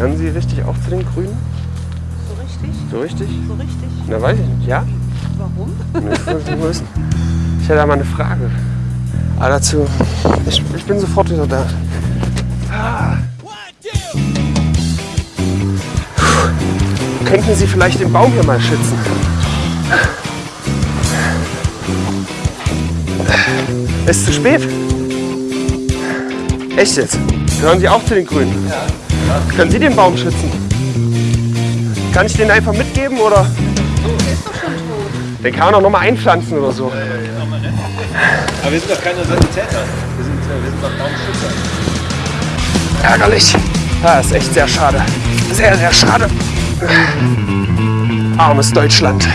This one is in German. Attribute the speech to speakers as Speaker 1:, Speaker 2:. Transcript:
Speaker 1: Gehören Sie richtig auch zu den Grünen?
Speaker 2: So richtig?
Speaker 1: So richtig?
Speaker 2: So richtig?
Speaker 1: Na, weiß ich nicht. Ja?
Speaker 2: Warum?
Speaker 1: Nee, Ich hätte da mal eine Frage. Aber dazu, ich, ich bin sofort wieder da. Ah. Könnten Sie vielleicht den Baum hier mal schützen? Ist zu spät? Echt jetzt? Gehören Sie auch zu den Grünen? Ja. Können Sie den Baum schützen? Kann ich den einfach mitgeben oder?
Speaker 2: Ist doch schon tot.
Speaker 1: Den kann man auch noch mal einpflanzen oder so.
Speaker 3: Aber wir sind doch keine Sanitäter. Wir sind, wir sind doch Baumschützer.
Speaker 1: Ärgerlich. Das ist echt sehr schade. Sehr, sehr schade. Armes Deutschland.